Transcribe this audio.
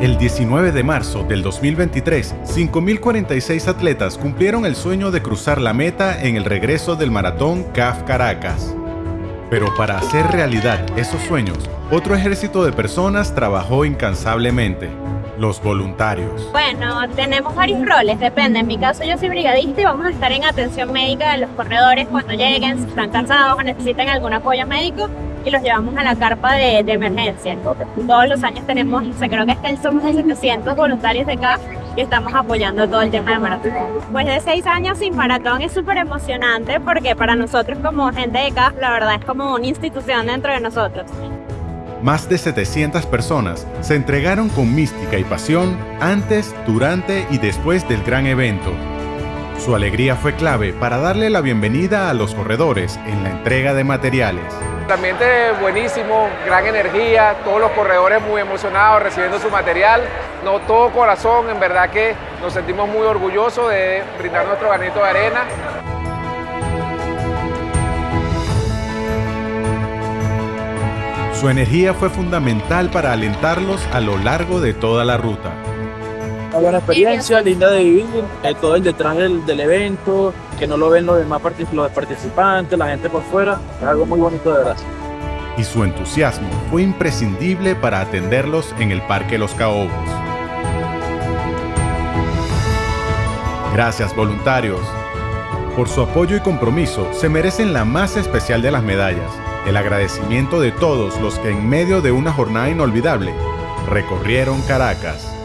El 19 de marzo del 2023, 5.046 atletas cumplieron el sueño de cruzar la meta en el regreso del maratón CAF Caracas. Pero para hacer realidad esos sueños, otro ejército de personas trabajó incansablemente, los voluntarios. Bueno, tenemos varios roles, depende. En mi caso yo soy brigadista y vamos a estar en atención médica de los corredores cuando lleguen, si están cansados o necesitan algún apoyo médico y los llevamos a la carpa de, de emergencia. Todos los años tenemos, o sea, creo que es somos de 700 voluntarios de acá y estamos apoyando todo el tema del maratón. Pues de seis años sin maratón es súper emocionante porque para nosotros como gente de CAF la verdad es como una institución dentro de nosotros. Más de 700 personas se entregaron con mística y pasión antes, durante y después del gran evento. Su alegría fue clave para darle la bienvenida a los corredores en la entrega de materiales. El ambiente buenísimo, gran energía, todos los corredores muy emocionados recibiendo su material. No todo corazón, en verdad que nos sentimos muy orgullosos de brindar nuestro granito de arena. Su energía fue fundamental para alentarlos a lo largo de toda la ruta. Una buena experiencia, linda de vivir, eh, todo el detrás del, del, evento, que no lo ven los demás los participantes, la gente por fuera, es algo muy bonito de verdad. Y su entusiasmo fue imprescindible para atenderlos en el Parque Los Caobos. Gracias voluntarios. Por su apoyo y compromiso se merecen la más especial de las medallas, el agradecimiento de todos los que en medio de una jornada inolvidable recorrieron Caracas.